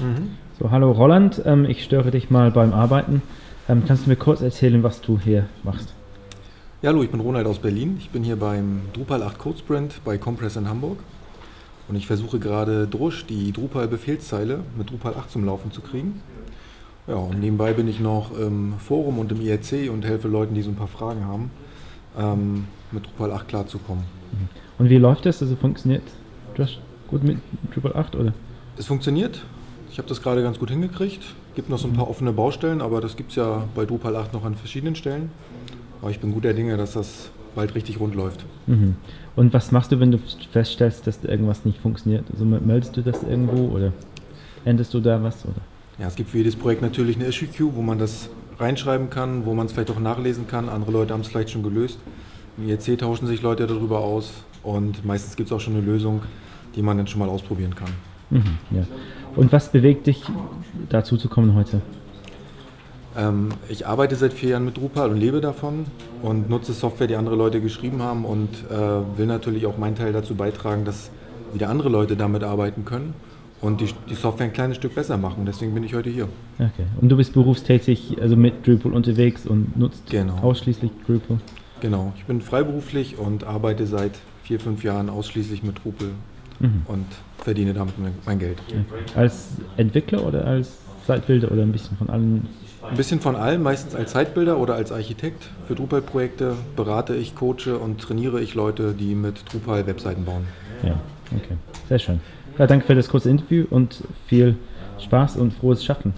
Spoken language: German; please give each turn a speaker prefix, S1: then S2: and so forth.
S1: Mhm.
S2: So, hallo Roland, ähm, ich störe dich mal beim Arbeiten. Ähm, kannst du mir kurz erzählen, was du hier machst?
S1: Ja, hallo, ich bin Ronald aus Berlin. Ich bin hier beim Drupal 8 Code Sprint bei Compress in Hamburg. Und ich versuche gerade Drusch, die Drupal-Befehlszeile, mit Drupal 8 zum Laufen zu kriegen. Ja, und nebenbei bin ich noch im Forum und im IRC und helfe Leuten, die so ein paar Fragen haben, ähm, mit Drupal 8 klarzukommen.
S2: Und wie läuft das? Also funktioniert Drush gut mit Drupal 8 oder?
S1: Es funktioniert. Ich habe das gerade ganz gut hingekriegt. Gibt noch so ein paar offene Baustellen, aber das gibt es ja bei Drupal 8 noch an verschiedenen Stellen. Aber ich bin guter Dinge, dass das bald richtig rund läuft.
S2: Mhm. Und was machst du, wenn du feststellst, dass irgendwas nicht funktioniert? Also meldest du das irgendwo oder änderst du da was? Oder?
S1: Ja, es gibt für jedes Projekt natürlich eine Issue Queue, wo man das reinschreiben kann, wo man es vielleicht auch nachlesen kann. Andere Leute haben es vielleicht schon gelöst. Im IRC tauschen sich Leute darüber aus und meistens gibt es auch schon eine Lösung, die man dann schon mal ausprobieren kann.
S2: Mhm, ja. Und was bewegt dich, dazu zu kommen heute?
S1: Ähm, ich arbeite seit vier Jahren mit Drupal und lebe davon und nutze Software, die andere Leute geschrieben haben und äh, will natürlich auch meinen Teil dazu beitragen, dass wieder andere Leute damit arbeiten können und die, die Software ein kleines Stück besser machen. Deswegen bin ich heute hier.
S2: Okay. Und du bist berufstätig, also mit Drupal unterwegs und nutzt
S1: Genau.
S2: ausschließlich Drupal?
S1: Genau, ich bin freiberuflich und arbeite seit vier, fünf Jahren ausschließlich mit Drupal
S2: Mhm.
S1: und verdiene damit mein- Geld.
S2: Okay. Als Entwickler oder als Seitbilder oder ein bisschen von allen?
S1: Ein bisschen von allem, meistens als Zeitbilder oder als Architekt. Für Drupal-Projekte berate ich, coache und trainiere ich Leute, die mit Drupal Webseiten bauen.
S2: Ja, okay. Sehr schön. Ja, danke für das kurze Interview und viel Spaß und frohes Schaffen.